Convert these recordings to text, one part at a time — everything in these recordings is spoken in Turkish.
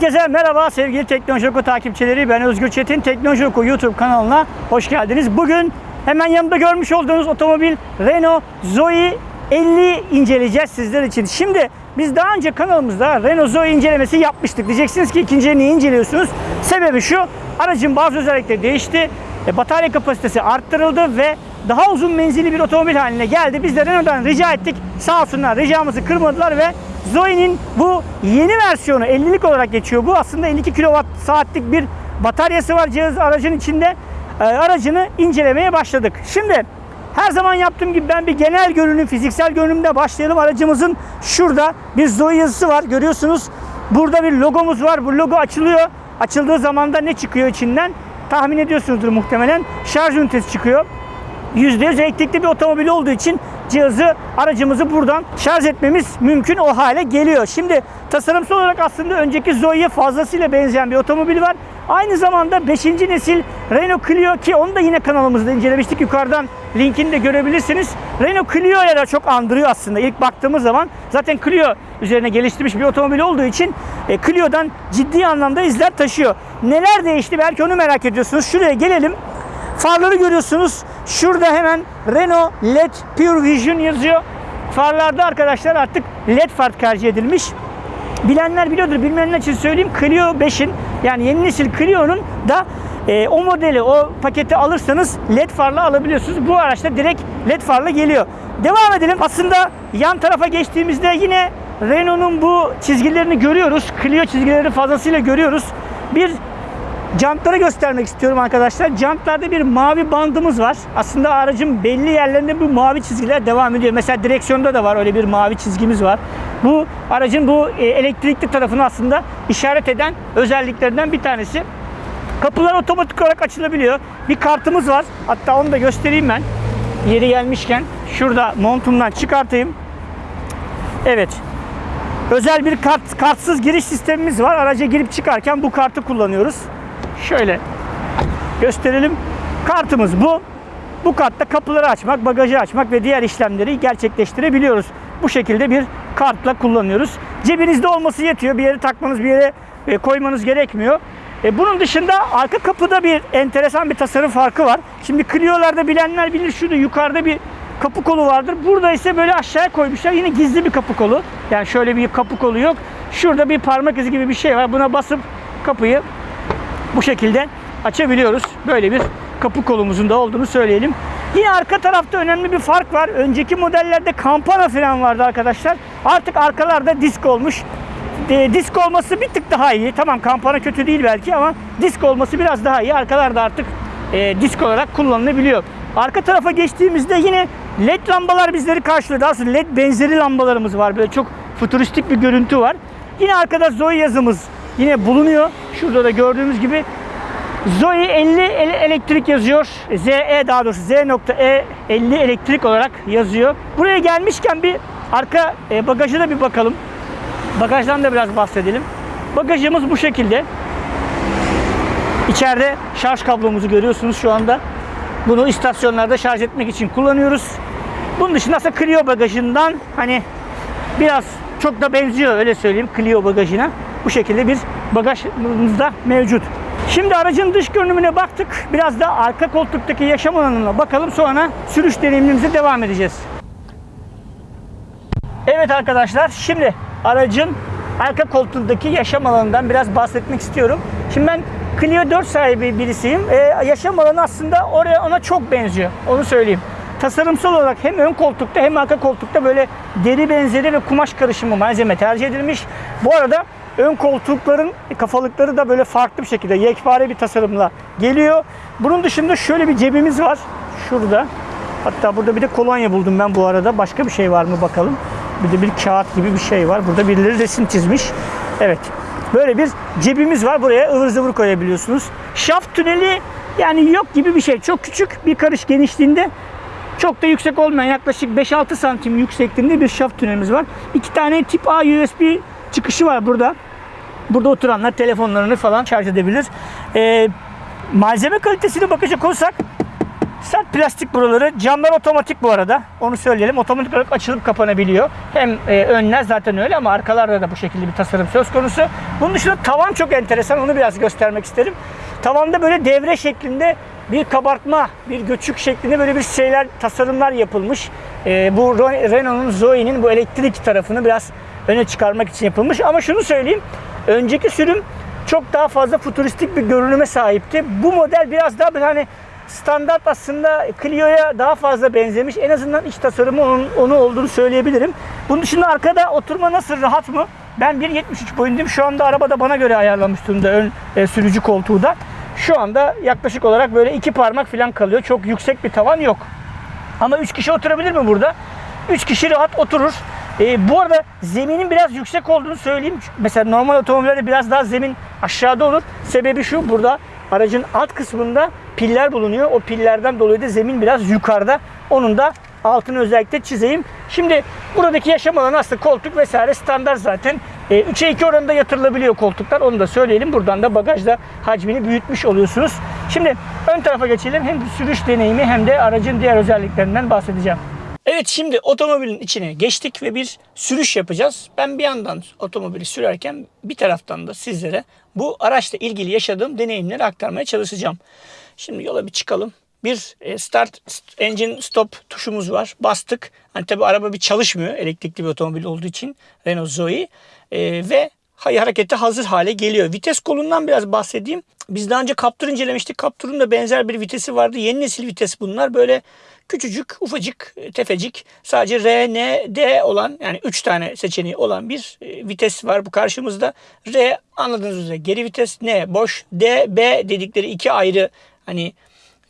Herkese merhaba sevgili Teknoloji Oku takipçileri. Ben Özgür Çetin. Teknoloji Oku YouTube kanalına hoş geldiniz. Bugün hemen yanımda görmüş olduğunuz otomobil Renault Zoe 50 inceleyeceğiz sizler için. Şimdi biz daha önce kanalımızda Renault Zoe incelemesi yapmıştık. Diyeceksiniz ki ikinci niye inceliyorsunuz? Sebebi şu, aracın bazı özellikleri değişti. E, batarya kapasitesi arttırıldı ve daha uzun menzilli bir otomobil haline geldi. Biz de Renault'dan rica ettik. Sağ olsunlar ricamızı kırmadılar ve Zoe'nin bu yeni versiyonu 50'lik olarak geçiyor. Bu aslında 52 kWh saatlik bir bataryası var cihaz aracın içinde. E, aracını incelemeye başladık. Şimdi her zaman yaptığım gibi ben bir genel görünüm, fiziksel görünümde başlayalım. Aracımızın şurada bir Zoe yazısı var. Görüyorsunuz. Burada bir logomuz var. Bu logo açılıyor. Açıldığı zaman da ne çıkıyor içinden? Tahmin ediyorsunuzdur muhtemelen. Şarj ünitesi çıkıyor. %100 elektrikli bir otomobil olduğu için cihazı, aracımızı buradan şarj etmemiz mümkün o hale geliyor. Şimdi tasarımsal olarak aslında önceki Zoe'ye fazlasıyla benzeyen bir otomobil var. Aynı zamanda 5. nesil Renault Clio ki onu da yine kanalımızda incelemiştik. Yukarıdan linkini de görebilirsiniz. Renault Clio'ya da çok andırıyor aslında ilk baktığımız zaman. Zaten Clio üzerine geliştirmiş bir otomobil olduğu için e, Clio'dan ciddi anlamda izler taşıyor. Neler değişti belki onu merak ediyorsunuz. Şuraya gelelim. Farları görüyorsunuz. Şurada hemen Renault LED Pure Vision yazıyor. Farlarda arkadaşlar artık LED far tercih edilmiş. Bilenler biliyordur, bilmeyenler için söyleyeyim. Clio 5'in yani yeni nesil Clio'nun da e, o modeli, o paketi alırsanız LED farla alabiliyorsunuz. Bu araçta direkt LED farla geliyor. Devam edelim. Aslında yan tarafa geçtiğimizde yine Renault'un bu çizgilerini görüyoruz. Clio çizgilerini fazlasıyla görüyoruz. Bir Jantları göstermek istiyorum arkadaşlar. Jantlarda bir mavi bandımız var. Aslında aracın belli yerlerinde bu mavi çizgiler devam ediyor. Mesela direksiyonda da var öyle bir mavi çizgimiz var. Bu aracın bu e, elektrikli tarafını aslında işaret eden özelliklerinden bir tanesi. Kapılar otomatik olarak açılabiliyor. Bir kartımız var. Hatta onu da göstereyim ben. Yeri gelmişken şurada montumdan çıkartayım. Evet. Özel bir kart kartsız giriş sistemimiz var. Araca girip çıkarken bu kartı kullanıyoruz. Şöyle gösterelim. Kartımız bu. Bu kartta kapıları açmak, bagajı açmak ve diğer işlemleri gerçekleştirebiliyoruz. Bu şekilde bir kartla kullanıyoruz. Cebinizde olması yetiyor. Bir yere takmanız, bir yere e, koymanız gerekmiyor. E, bunun dışında arka kapıda bir enteresan bir tasarım farkı var. Şimdi Clio'larda bilenler bilir şurada yukarıda bir kapı kolu vardır. Burada ise böyle aşağıya koymuşlar. Yine gizli bir kapı kolu. Yani şöyle bir kapı kolu yok. Şurada bir parmak izi gibi bir şey var. Buna basıp kapıyı bu şekilde açabiliyoruz. Böyle bir kapı kolumuzun da olduğunu söyleyelim. Yine arka tarafta önemli bir fark var. Önceki modellerde kampana fren vardı arkadaşlar. Artık arkalarda disk olmuş. E, disk olması bir tık daha iyi. Tamam kampana kötü değil belki ama disk olması biraz daha iyi. Arkalarda artık e, disk olarak kullanılabiliyor. Arka tarafa geçtiğimizde yine led lambalar bizleri karşılıyor. Daha sonra led benzeri lambalarımız var. Böyle çok futuristik bir görüntü var. Yine arkada Zoe yazımız yine bulunuyor. Şurada da gördüğümüz gibi Zoe 50 elektrik yazıyor. ZE daha doğrusu Z.E 50 elektrik olarak yazıyor. Buraya gelmişken bir arka e, bagajı da bir bakalım. Bagajdan da biraz bahsedelim. Bagajımız bu şekilde. İçeride şarj kablomuzu görüyorsunuz şu anda. Bunu istasyonlarda şarj etmek için kullanıyoruz. Bunun dışında aslında Clio bagajından hani biraz çok da benziyor öyle söyleyeyim Clio bagajına. Bu şekilde bir bagajımızda mevcut. Şimdi aracın dış görünümüne baktık. Biraz da arka koltuktaki yaşam alanına bakalım. Sonra sürüş deneyimimize devam edeceğiz. Evet arkadaşlar şimdi aracın arka koltuğundaki yaşam alanından biraz bahsetmek istiyorum. Şimdi ben Clio 4 sahibi birisiyim. Ee, yaşam alanı aslında oraya ona çok benziyor. Onu söyleyeyim. Tasarımsal olarak hem ön koltukta hem arka koltukta böyle deri benzeri ve kumaş karışımı malzeme tercih edilmiş. Bu arada ön koltukların kafalıkları da böyle farklı bir şekilde yekpare bir tasarımla geliyor. Bunun dışında şöyle bir cebimiz var. Şurada. Hatta burada bir de kolonya buldum ben bu arada. Başka bir şey var mı bakalım. Bir de bir kağıt gibi bir şey var. Burada birileri resim çizmiş. Evet. Böyle bir cebimiz var. Buraya ıvır zıvır koyabiliyorsunuz. Şaft tüneli yani yok gibi bir şey. Çok küçük bir karış genişliğinde. Çok da yüksek olmayan yaklaşık 5-6 santim yüksekliğinde bir şaft tünelimiz var. İki tane tip A USB çıkışı var burada. Burada oturanlar telefonlarını falan şarj edebilir. Ee, malzeme kalitesine bakacak olursak Sert plastik buraları. Camlar otomatik bu arada. Onu söyleyelim. Otomatik olarak açılıp kapanabiliyor. Hem e, önler zaten öyle ama arkalarda da bu şekilde bir tasarım söz konusu. Bunun dışında tavan çok enteresan. Onu biraz göstermek isterim. Tavanda böyle devre şeklinde bir kabartma, bir göçük şeklinde böyle bir şeyler, tasarımlar yapılmış. E, bu Renault'un Zoe'nin bu elektrik tarafını biraz öne çıkarmak için yapılmış. Ama şunu söyleyeyim. Önceki sürüm çok daha fazla futuristik bir görünüme sahipti. Bu model biraz daha böyle hani standart aslında Clio'ya daha fazla benzemiş. En azından iç tasarımı onun, onu olduğunu söyleyebilirim. Bunun dışında arkada oturma nasıl rahat mı? Ben 1.73 boyundayım. Şu anda arabada bana göre ayarlanmış durumda ön e, sürücü koltuğu da. Şu anda yaklaşık olarak böyle iki parmak falan kalıyor. Çok yüksek bir tavan yok. Ama 3 kişi oturabilir mi burada? 3 kişi rahat oturur. Ee, bu arada zeminin biraz yüksek olduğunu söyleyeyim. Mesela normal otomobillerde biraz daha zemin aşağıda olur. Sebebi şu burada aracın alt kısmında piller bulunuyor. O pillerden dolayı da zemin biraz yukarıda. Onun da altını özellikle çizeyim. Şimdi buradaki yaşam alanı aslında koltuk vesaire standart zaten. E, 3'e 2 oranında yatırılabiliyor koltuklar. Onu da söyleyelim. Buradan da bagajda hacmini büyütmüş oluyorsunuz. Şimdi ön tarafa geçelim. Hem sürüş deneyimi hem de aracın diğer özelliklerinden bahsedeceğim. Evet şimdi otomobilin içine geçtik ve bir sürüş yapacağız. Ben bir yandan otomobili sürerken bir taraftan da sizlere bu araçla ilgili yaşadığım deneyimleri aktarmaya çalışacağım. Şimdi yola bir çıkalım. Bir e, start engine stop tuşumuz var. Bastık. Hani tabi araba bir çalışmıyor elektrikli bir otomobil olduğu için Renault Zoe E, ve harekete hazır hale geliyor. Vites kolundan biraz bahsedeyim. Biz daha önce Captur incelemiştik. Captur'un da benzer bir vitesi vardı. Yeni nesil vites bunlar. Böyle küçücük, ufacık, e, tefecik sadece R, N, D olan yani 3 tane seçeneği olan bir e, vites var bu karşımızda. R anladığınız üzere geri vites, N boş, D, B dedikleri iki ayrı hani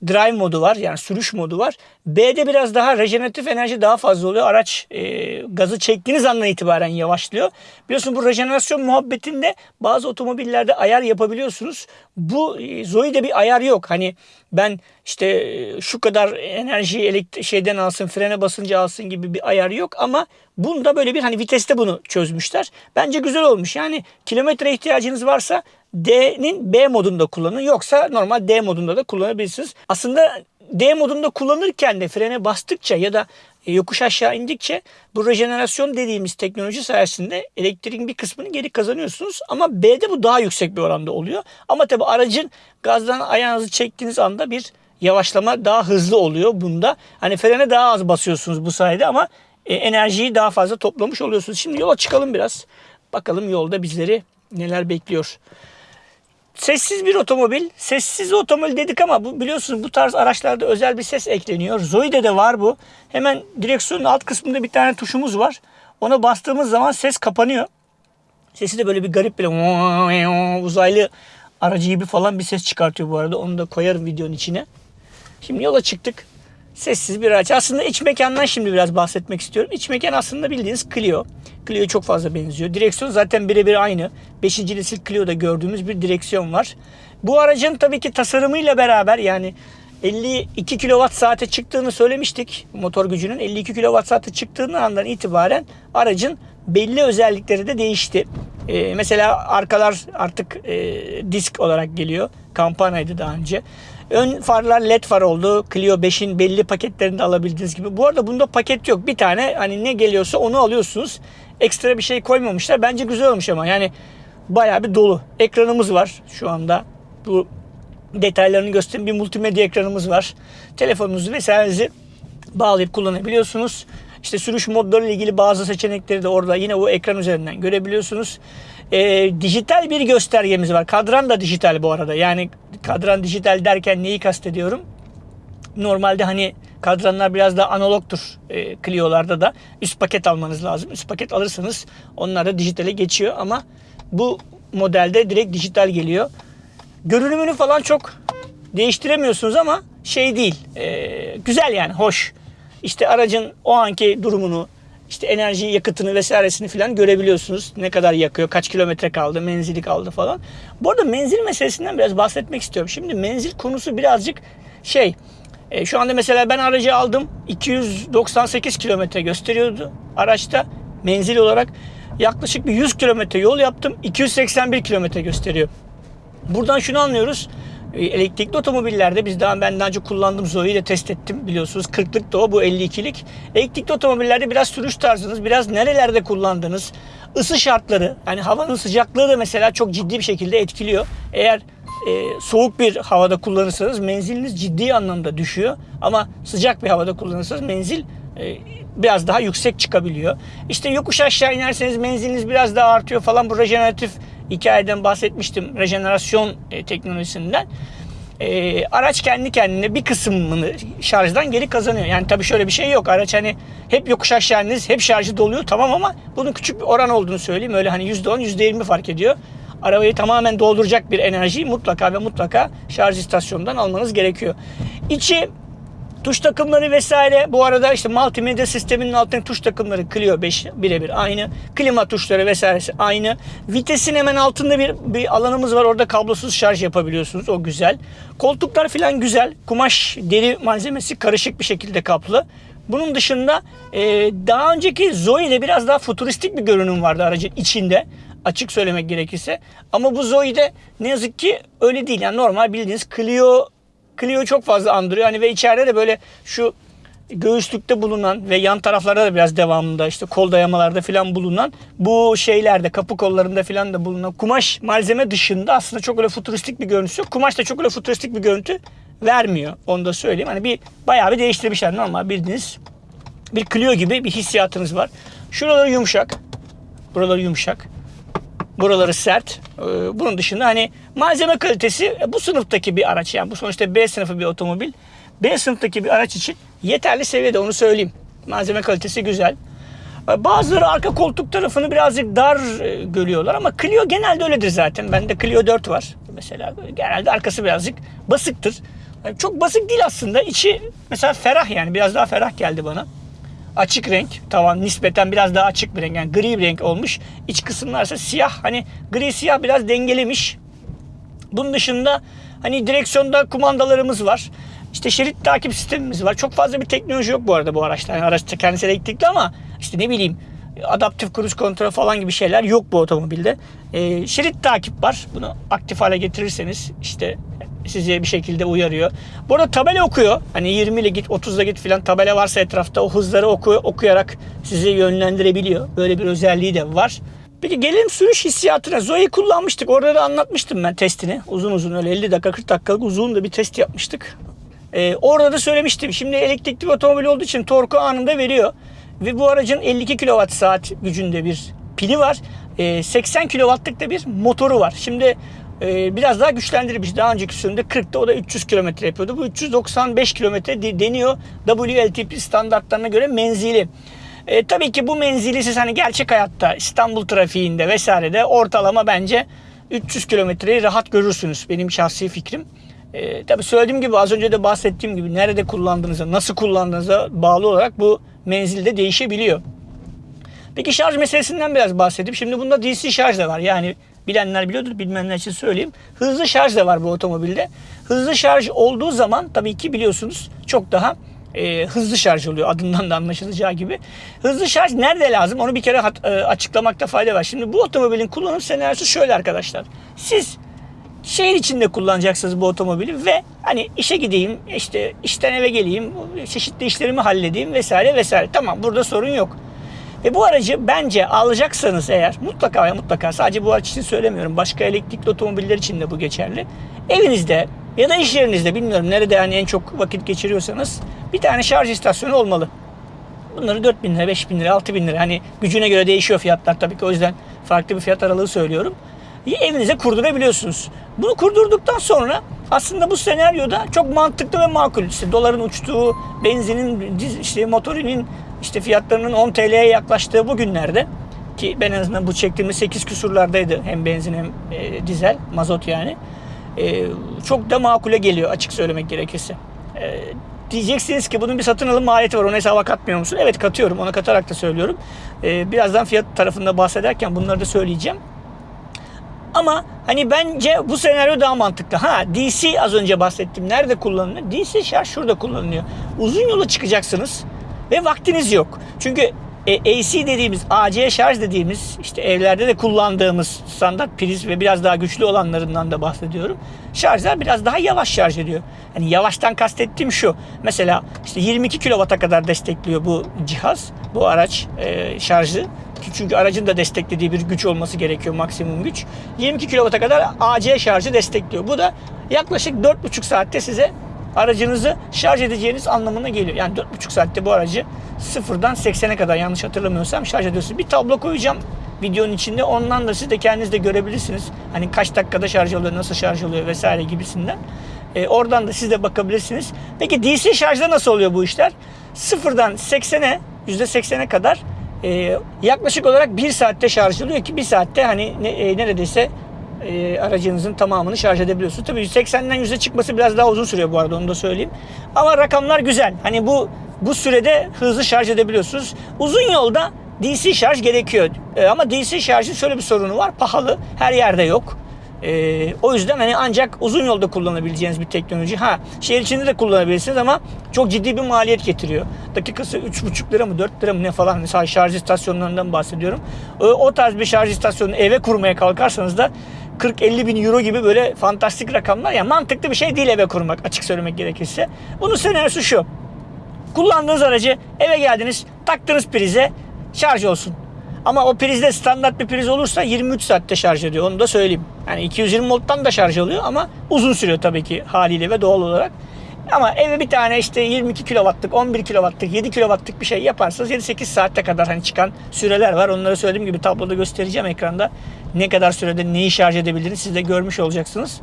drive modu var yani sürüş modu var. B'de biraz daha rejeneratif enerji daha fazla oluyor. Araç e, gazı çektiğiniz andan itibaren yavaşlıyor. Biliyorsun bu rejenerasyon muhabbetinde bazı otomobillerde ayar yapabiliyorsunuz. Bu e, Zoe'de bir ayar yok. Hani ben işte e, şu kadar enerjiyi elektrik şeyden alsın, frene basınca alsın gibi bir ayar yok ama bunda böyle bir hani viteste bunu çözmüşler. Bence güzel olmuş. Yani kilometre ihtiyacınız varsa D'nin B modunda kullanın. Yoksa normal D modunda da kullanabilirsiniz. Aslında D modunda kullanırken de frene bastıkça ya da e, yokuş aşağı indikçe bu rejenerasyon dediğimiz teknoloji sayesinde elektriğin bir kısmını geri kazanıyorsunuz. Ama B'de bu daha yüksek bir oranda oluyor. Ama tabi aracın gazdan ayağınızı çektiğiniz anda bir yavaşlama daha hızlı oluyor bunda. Hani frene daha az basıyorsunuz bu sayede ama e, enerjiyi daha fazla toplamış oluyorsunuz. Şimdi yola çıkalım biraz. Bakalım yolda bizleri neler bekliyor. Sessiz bir otomobil. Sessiz otomobil dedik ama bu biliyorsunuz bu tarz araçlarda özel bir ses ekleniyor. Zoe'de de var bu. Hemen direksiyonun alt kısmında bir tane tuşumuz var. Ona bastığımız zaman ses kapanıyor. Sesi de böyle bir garip böyle uzaylı aracı gibi falan bir ses çıkartıyor bu arada. Onu da koyarım videonun içine. Şimdi yola çıktık. Sessiz bir araç. Aslında iç mekandan şimdi biraz bahsetmek istiyorum. İç mekan aslında bildiğiniz Clio. Clio'ya çok fazla benziyor. Direksiyon zaten birebir aynı. 5. nesil Clio'da gördüğümüz bir direksiyon var. Bu aracın tabii ki tasarımıyla beraber yani 52 kWh saate çıktığını söylemiştik. Motor gücünün 52 kWh saate çıktığını andan itibaren aracın belli özellikleri de değişti. Ee, mesela arkalar artık e, disk olarak geliyor. Kampanyaydı daha önce. Ön farlar led far oldu. Clio 5'in belli paketlerinde alabildiğiniz gibi. Bu arada bunda paket yok. Bir tane hani ne geliyorsa onu alıyorsunuz. Ekstra bir şey koymamışlar. Bence güzel olmuş ama yani bayağı bir dolu. Ekranımız var şu anda. Bu detaylarını göstereyim. Bir multimedya ekranımız var. Telefonunuzu vesairenizi bağlayıp kullanabiliyorsunuz. İşte sürüş modları ile ilgili bazı seçenekleri de orada yine o ekran üzerinden görebiliyorsunuz. Ee, dijital bir göstergemiz var. Kadran da dijital bu arada. Yani kadran dijital derken neyi kastediyorum? Normalde hani kadranlar biraz daha analogtur e, Clio'larda da. Üst paket almanız lazım. Üst paket alırsanız onlar da dijitale geçiyor ama bu modelde direkt dijital geliyor. Görünümünü falan çok değiştiremiyorsunuz ama şey değil. e, güzel yani hoş. İşte aracın o anki durumunu, işte enerji yakıtını vesairesini falan görebiliyorsunuz. Ne kadar yakıyor, kaç kilometre kaldı, menzili kaldı falan. Bu arada menzil meselesinden biraz bahsetmek istiyorum. Şimdi menzil konusu birazcık şey. e, şu anda mesela ben aracı aldım. 298 kilometre gösteriyordu araçta menzil olarak. Yaklaşık bir 100 kilometre yol yaptım. 281 kilometre gösteriyor. Buradan şunu anlıyoruz. E, Elektrikli otomobillerde biz daha ben daha önce kullandım Zoe'yi de test ettim biliyorsunuz. 40'lık da o bu 52'lik. Elektrikli otomobillerde biraz sürüş tarzınız, biraz nerelerde kullandığınız, ısı şartları yani havanın sıcaklığı da mesela çok ciddi bir şekilde etkiliyor. Eğer e, soğuk bir havada kullanırsanız menziliniz ciddi anlamda düşüyor. Ama sıcak bir havada kullanırsanız menzil e, biraz daha yüksek çıkabiliyor. İşte yokuş aşağı inerseniz menziliniz biraz daha artıyor falan. Bu rejeneratif hikayeden bahsetmiştim. Rejenerasyon e, teknolojisinden. E, araç kendi kendine bir kısmını şarjdan geri kazanıyor. Yani tabii şöyle bir şey yok. Araç hani hep yokuş aşağı hep şarjı doluyor tamam ama bunun küçük bir oran olduğunu söyleyeyim. Öyle hani %10, %20 fark ediyor. Arabayı tamamen dolduracak bir enerjiyi mutlaka ve mutlaka şarj istasyonundan almanız gerekiyor. İçi Tuş takımları vesaire. Bu arada işte multimedya sisteminin altındaki tuş takımları Clio 5 birebir aynı. Klima tuşları vesairesi aynı. Vitesin hemen altında bir, bir alanımız var. Orada kablosuz şarj yapabiliyorsunuz. O güzel. Koltuklar falan güzel. Kumaş, deri malzemesi karışık bir şekilde kaplı. Bunun dışında e, daha önceki Zoe'de biraz daha futuristik bir görünüm vardı aracın içinde. Açık söylemek gerekirse. Ama bu Zoe'de ne yazık ki öyle değil. Yani normal bildiğiniz Clio Clio çok fazla andırıyor. Hani ve içeride de böyle şu göğüslükte bulunan ve yan taraflarda da biraz devamında işte kol dayamalarda falan bulunan bu şeylerde kapı kollarında falan da bulunan kumaş malzeme dışında aslında çok öyle futuristik bir görüntüsü yok. Kumaş da çok öyle futuristik bir görüntü vermiyor. Onu da söyleyeyim. Hani bir bayağı bir değiştirmişler normal bildiğiniz bir Clio gibi bir hissiyatınız var. Şuraları yumuşak. Buraları yumuşak. Buraları sert. Ee, Bunun dışında hani malzeme kalitesi e, bu sınıftaki bir araç yani bu sonuçta B sınıfı bir otomobil. B sınıftaki bir araç için yeterli seviyede onu söyleyeyim. Malzeme kalitesi güzel. Ee, Bazıları arka koltuk tarafını birazcık dar e, görüyorlar ama Clio genelde öyledir zaten. Bende Clio 4 var mesela. Genelde arkası birazcık basıktır. Çok basık değil aslında. İçi mesela ferah yani biraz daha ferah geldi bana açık renk. Tavan nispeten biraz daha açık bir renk. Yani gri bir renk olmuş. İç kısımlar ise siyah. Hani gri siyah biraz dengelemiş. Bunun dışında hani direksiyonda kumandalarımız var. İşte şerit takip sistemimiz var. Çok fazla bir teknoloji yok bu arada bu araçta. Yani araç kendisi elektrikli ama işte ne bileyim adaptif cruise kontrol falan gibi şeyler yok bu otomobilde. Ee, şerit takip var. Bunu aktif hale getirirseniz işte sizi bir şekilde uyarıyor. Bu arada tabela okuyor. Hani 20 ile git 30 ile git filan tabela varsa etrafta o hızları oku, okuyarak sizi yönlendirebiliyor. Böyle bir özelliği de var. Peki gelelim sürüş hissiyatına. Zoe'yi kullanmıştık. Orada da anlatmıştım ben testini. Uzun uzun öyle 50 dakika 40 dakikalık uzun da bir test yapmıştık. Ee, orada da söylemiştim. Şimdi elektrikli bir otomobil olduğu için torku anında veriyor. Ve bu aracın 52 kWh saat gücünde bir pili var. Ee, 80 kW'lık da bir motoru var. Şimdi e, biraz daha güçlendirilmiş. Daha önceki sürümde 40'ta o da 300 km yapıyordu. Bu 395 km de- deniyor WLTP standartlarına göre menzili. E, tabii ki bu menzili siz hani gerçek hayatta İstanbul trafiğinde vesairede ortalama bence 300 kilometreyi rahat görürsünüz. Benim şahsi fikrim. E, tabii söylediğim gibi az önce de bahsettiğim gibi nerede kullandığınıza, nasıl kullandığınıza bağlı olarak bu menzil de değişebiliyor. Peki şarj meselesinden biraz bahsedeyim. Şimdi bunda DC şarj da var. Yani bilenler biliyordur, bilmeyenler için söyleyeyim. Hızlı şarj da var bu otomobilde. Hızlı şarj olduğu zaman tabii ki biliyorsunuz çok daha e, hızlı şarj oluyor adından da anlaşılacağı gibi. Hızlı şarj nerede lazım onu bir kere hat- e, açıklamakta fayda var. Şimdi bu otomobilin kullanım senaryosu şöyle arkadaşlar. Siz şehir içinde kullanacaksınız bu otomobili ve hani işe gideyim, işte işten eve geleyim, çeşitli işlerimi halledeyim vesaire vesaire. Tamam burada sorun yok. Ve bu aracı bence alacaksanız eğer mutlaka ve mutlaka sadece bu araç için söylemiyorum. Başka elektrikli otomobiller için de bu geçerli. Evinizde ya da iş yerinizde bilmiyorum nerede yani en çok vakit geçiriyorsanız bir tane şarj istasyonu olmalı. Bunları 4 bin lira, 5 bin lira, 6 bin lira. Hani gücüne göre değişiyor fiyatlar tabii ki o yüzden farklı bir fiyat aralığı söylüyorum. Evinize kurdurabiliyorsunuz. Bunu kurdurduktan sonra aslında bu senaryoda çok mantıklı ve makul. İşte doların uçtuğu, benzinin, işte motorinin işte fiyatlarının 10 TL'ye yaklaştığı bu günlerde ki ben en azından bu çektiğimiz 8 küsurlardaydı hem benzin hem e, dizel, mazot yani. E, çok da makule geliyor açık söylemek gerekirse. E, diyeceksiniz ki bunun bir satın alım maliyeti var. Ona hesaba katmıyor musun? Evet katıyorum. Ona katarak da söylüyorum. E, birazdan fiyat tarafında bahsederken bunları da söyleyeceğim. Ama hani bence bu senaryo daha mantıklı. Ha DC az önce bahsettim. Nerede kullanılıyor? DC şarj şurada kullanılıyor. Uzun yola çıkacaksınız ve vaktiniz yok. Çünkü E, AC dediğimiz, AC şarj dediğimiz işte evlerde de kullandığımız standart priz ve biraz daha güçlü olanlarından da bahsediyorum. Şarjlar biraz daha yavaş şarj ediyor. Yani yavaştan kastettiğim şu. Mesela işte 22 kW'a kadar destekliyor bu cihaz, bu araç e, şarjı. Çünkü aracın da desteklediği bir güç olması gerekiyor maksimum güç. 22 kW'a kadar AC şarjı destekliyor. Bu da yaklaşık 4,5 saatte size aracınızı şarj edeceğiniz anlamına geliyor. Yani 4,5 saatte bu aracı sıfırdan 80'e kadar yanlış hatırlamıyorsam şarj ediyorsunuz. Bir tablo koyacağım videonun içinde. Ondan da siz de kendiniz de görebilirsiniz. Hani kaç dakikada şarj oluyor, nasıl şarj oluyor vesaire gibisinden. Ee, oradan da siz de bakabilirsiniz. Peki DC şarjda nasıl oluyor bu işler? Sıfırdan 80'e, %80'e kadar e, yaklaşık olarak 1 saatte şarj oluyor ki 1 saatte hani ne, e, neredeyse e, aracınızın tamamını şarj edebiliyorsunuz. Tabii 180'den 100'e çıkması biraz daha uzun sürüyor bu arada onu da söyleyeyim. Ama rakamlar güzel. Hani bu bu sürede hızlı şarj edebiliyorsunuz. Uzun yolda DC şarj gerekiyor. E, ama DC şarjın şöyle bir sorunu var. Pahalı. Her yerde yok. E, o yüzden hani ancak uzun yolda kullanabileceğiniz bir teknoloji. Ha şehir içinde de kullanabilirsiniz ama çok ciddi bir maliyet getiriyor. Dakikası 3,5 lira mı 4 lira mı ne falan mesela şarj istasyonlarından bahsediyorum. O, o tarz bir şarj istasyonunu eve kurmaya kalkarsanız da 40-50 bin euro gibi böyle fantastik rakamlar. Yani mantıklı bir şey değil eve kurmak açık söylemek gerekirse. Bunun senaryosu şu. Kullandığınız aracı eve geldiniz taktınız prize şarj olsun. Ama o prizde standart bir priz olursa 23 saatte şarj ediyor. Onu da söyleyeyim. Yani 220 volttan da şarj oluyor ama uzun sürüyor tabii ki haliyle ve doğal olarak. Ama eve bir tane işte 22 kW'lık, 11 kW'lık, 7 kW'lık bir şey yaparsanız 7-8 saatte kadar hani çıkan süreler var. Onları söylediğim gibi tabloda göstereceğim ekranda. Ne kadar sürede neyi şarj edebildiğini siz de görmüş olacaksınız.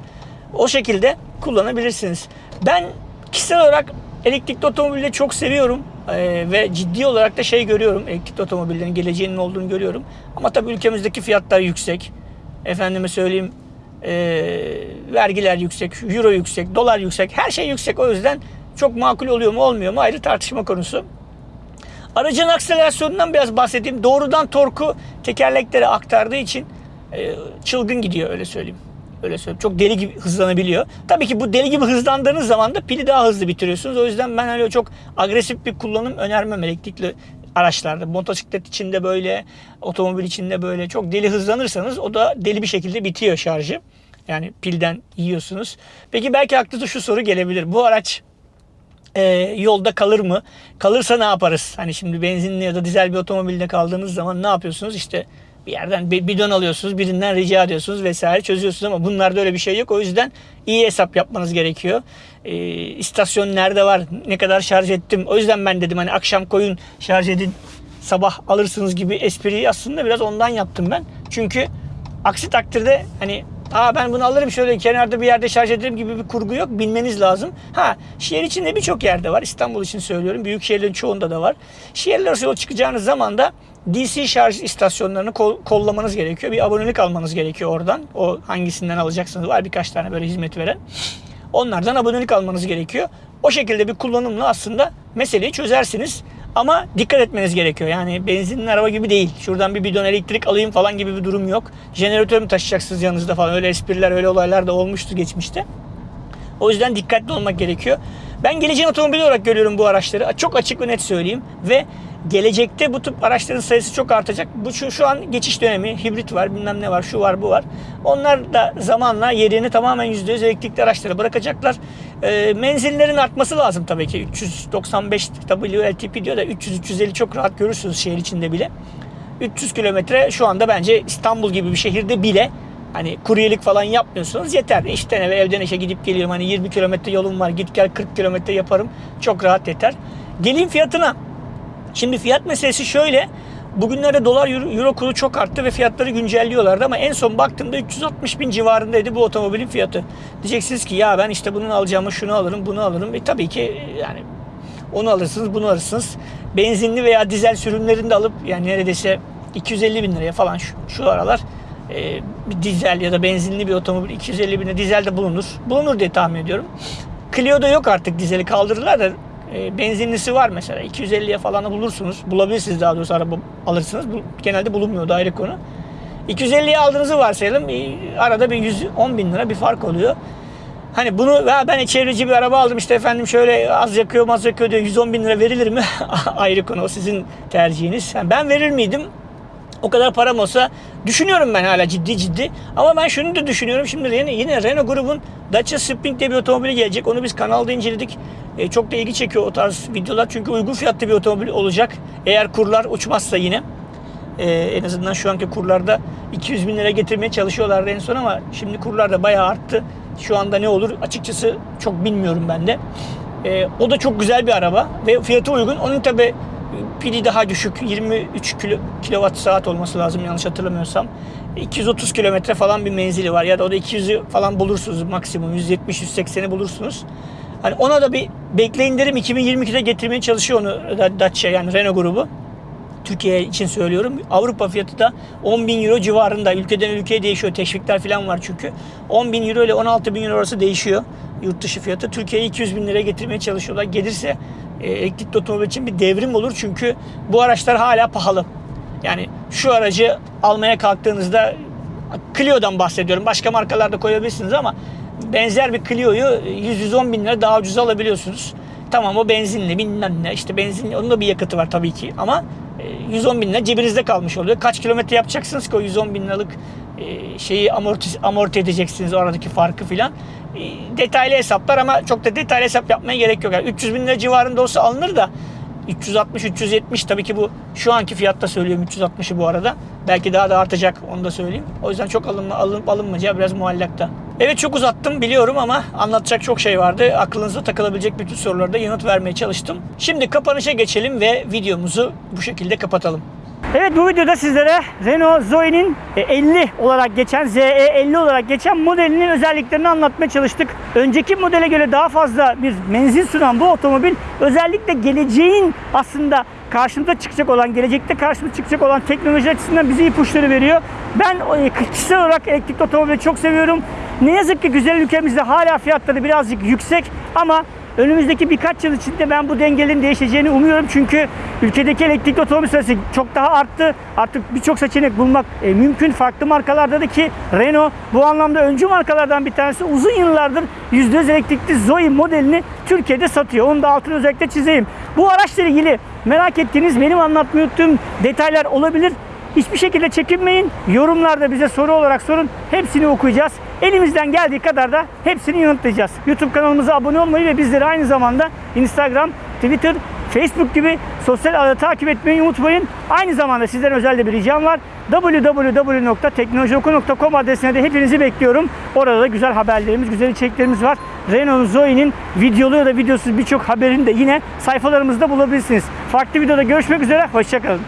O şekilde kullanabilirsiniz. Ben kişisel olarak elektrikli otomobili çok seviyorum. Ee, ve ciddi olarak da şey görüyorum. Elektrikli otomobillerin geleceğinin olduğunu görüyorum. Ama tabii ülkemizdeki fiyatlar yüksek. Efendime söyleyeyim e, vergiler yüksek, euro yüksek, dolar yüksek, her şey yüksek. O yüzden çok makul oluyor mu olmuyor mu ayrı tartışma konusu. Aracın akselerasyonundan biraz bahsedeyim. Doğrudan torku tekerleklere aktardığı için e, çılgın gidiyor öyle söyleyeyim. Öyle söyleyeyim. Çok deli gibi hızlanabiliyor. Tabii ki bu deli gibi hızlandığınız zaman da pili daha hızlı bitiriyorsunuz. O yüzden ben öyle çok agresif bir kullanım önermem elektrikli araçlarda. Motosiklet içinde böyle, otomobil içinde böyle çok deli hızlanırsanız o da deli bir şekilde bitiyor şarjı. Yani pilden yiyorsunuz. Peki belki aklınıza şu soru gelebilir. Bu araç e, yolda kalır mı? Kalırsa ne yaparız? Hani şimdi benzinli ya da dizel bir otomobilde kaldığınız zaman ne yapıyorsunuz? İşte bir yerden bir bidon alıyorsunuz, birinden rica ediyorsunuz vesaire çözüyorsunuz ama bunlarda öyle bir şey yok. O yüzden iyi hesap yapmanız gerekiyor. E, istasyon nerede var? Ne kadar şarj ettim? O yüzden ben dedim hani akşam koyun şarj edin sabah alırsınız gibi espriyi aslında biraz ondan yaptım ben. Çünkü aksi takdirde hani Aa ben bunu alırım şöyle kenarda bir yerde şarj ederim gibi bir kurgu yok. Bilmeniz lazım. Ha şehir içinde birçok yerde var. İstanbul için söylüyorum. Büyük şehirlerin çoğunda da var. Şehirler arası yol çıkacağınız zaman da DC şarj istasyonlarını kol, kollamanız gerekiyor. Bir abonelik almanız gerekiyor oradan. O hangisinden alacaksınız var birkaç tane böyle hizmet veren. Onlardan abonelik almanız gerekiyor. O şekilde bir kullanımla aslında meseleyi çözersiniz. Ama dikkat etmeniz gerekiyor. Yani benzinli araba gibi değil. Şuradan bir bidon elektrik alayım falan gibi bir durum yok. Jeneratör mü taşıyacaksınız yanınızda falan. Öyle espriler, öyle olaylar da olmuştu geçmişte. O yüzden dikkatli olmak gerekiyor. Ben geleceğin otomobili olarak görüyorum bu araçları. Çok açık ve net söyleyeyim. Ve gelecekte bu tip araçların sayısı çok artacak. Bu şu, şu an geçiş dönemi. Hibrit var, bilmem ne var, şu var, bu var. Onlar da zamanla yerini tamamen %100 elektrikli araçlara bırakacaklar. E, menzillerin artması lazım tabii ki. 395 WLTP diyor da 300-350 çok rahat görürsünüz şehir içinde bile. 300 kilometre şu anda bence İstanbul gibi bir şehirde bile Hani kuryelik falan yapmıyorsunuz yeter. İşten eve evden işe gidip geliyorum. Hani 20 kilometre yolum var git gel 40 kilometre yaparım. Çok rahat yeter. Geleyim fiyatına. Şimdi fiyat meselesi şöyle. Bugünlerde dolar euro kuru çok arttı ve fiyatları güncelliyorlardı ama en son baktığımda 360 bin civarındaydı bu otomobilin fiyatı. Diyeceksiniz ki ya ben işte bunun alacağımı şunu alırım bunu alırım. E tabii ki yani onu alırsınız bunu alırsınız. Benzinli veya dizel sürümlerini de alıp yani neredeyse 250 bin liraya falan şu, şu aralar e, bir dizel ya da benzinli bir otomobil 250 bine dizel de bulunur. Bulunur diye tahmin ediyorum. Clio'da yok artık dizeli kaldırdılar da e, benzinlisi var mesela 250'ye falan bulursunuz. Bulabilirsiniz daha doğrusu araba alırsınız. Bu, genelde bulunmuyor da ayrı konu. 250'ye aldığınızı varsayalım. E, arada bir 110 bin lira bir fark oluyor. Hani bunu ya ben çevreci bir araba aldım işte efendim şöyle az yakıyor az yakıyor diyor 110 bin lira verilir mi? Ayrı konu o sizin tercihiniz. Yani ben verir miydim? O kadar param olsa düşünüyorum ben hala ciddi ciddi. Ama ben şunu da düşünüyorum. Şimdi yine, yine Renault grubun Dacia Spring diye bir otomobili gelecek. Onu biz kanalda inceledik. E, çok da ilgi çekiyor o tarz videolar. Çünkü uygun fiyatlı bir otomobil olacak. Eğer kurlar uçmazsa yine. E, en azından şu anki kurlarda 200 bin lira getirmeye çalışıyorlardı en son ama şimdi kurlar da bayağı arttı. Şu anda ne olur açıkçası çok bilmiyorum ben de. E, o da çok güzel bir araba ve fiyatı uygun. Onun tabi pili daha düşük 23 kilo, kilowatt saat olması lazım yanlış hatırlamıyorsam. 230 kilometre falan bir menzili var ya da o da 200'ü falan bulursunuz maksimum 170-180'i bulursunuz. Hani ona da bir bekleyin derim 2022'de getirmeye çalışıyor onu Dacia yani Renault grubu. Türkiye için söylüyorum. Avrupa fiyatı da 10 bin euro civarında. Ülkeden ülkeye değişiyor. Teşvikler falan var çünkü. 10 bin euro ile 16 bin euro arası değişiyor yurt dışı fiyatı. Türkiye'ye 200 bin liraya getirmeye çalışıyorlar. Gelirse e, elektrikli otomobil için bir devrim olur. Çünkü bu araçlar hala pahalı. Yani şu aracı almaya kalktığınızda Clio'dan bahsediyorum. Başka markalarda koyabilirsiniz ama benzer bir Clio'yu 100-110 bin lira daha ucuz alabiliyorsunuz. Tamam o benzinli bilmem ne işte benzinli onun da bir yakıtı var tabii ki ama 110 bin lira cebinizde kalmış oluyor. Kaç kilometre yapacaksınız ki o 110 bin liralık e, şeyi amorti, amorti edeceksiniz o aradaki farkı filan. Detaylı hesaplar ama çok da detaylı hesap yapmaya gerek yok. Yani 300 bin lira civarında olsa alınır da 360-370 tabii ki bu şu anki fiyatta söylüyorum 360'ı bu arada. Belki daha da artacak onu da söyleyeyim. O yüzden çok alınma, alınıp alınmayacağı biraz muallakta. Evet çok uzattım biliyorum ama anlatacak çok şey vardı. Aklınıza takılabilecek bütün sorulara da yanıt vermeye çalıştım. Şimdi kapanışa geçelim ve videomuzu bu şekilde kapatalım. Evet bu videoda sizlere Renault Zoe'nin 50 olarak geçen ZE 50 olarak geçen modelinin özelliklerini anlatmaya çalıştık. Önceki modele göre daha fazla bir menzil sunan bu otomobil özellikle geleceğin aslında karşımıza çıkacak olan, gelecekte karşımıza çıkacak olan teknoloji açısından bize ipuçları veriyor. Ben e, kişisel olarak elektrikli otomobili çok seviyorum. Ne yazık ki güzel ülkemizde hala fiyatları birazcık yüksek ama Önümüzdeki birkaç yıl içinde ben bu dengelerin değişeceğini umuyorum. Çünkü ülkedeki elektrikli otomobil sayısı çok daha arttı. Artık birçok seçenek bulmak e, mümkün. Farklı markalarda da ki Renault bu anlamda öncü markalardan bir tanesi. Uzun yıllardır %100 elektrikli Zoe modelini Türkiye'de satıyor. Onu da altını özellikle çizeyim. Bu araçla ilgili merak ettiğiniz benim anlatmayı unuttuğum detaylar olabilir. Hiçbir şekilde çekinmeyin. Yorumlarda bize soru olarak sorun. Hepsini okuyacağız. Elimizden geldiği kadar da hepsini yanıtlayacağız. YouTube kanalımıza abone olmayı ve bizleri aynı zamanda Instagram, Twitter, Facebook gibi sosyal ağda takip etmeyi unutmayın. Aynı zamanda sizden özel de bir ricam var. www.teknolojioku.com adresine de hepinizi bekliyorum. Orada da güzel haberlerimiz, güzel içeriklerimiz var. Renault Zoe'nin videolu ya da videosuz birçok haberini de yine sayfalarımızda bulabilirsiniz. Farklı videoda görüşmek üzere, hoşçakalın.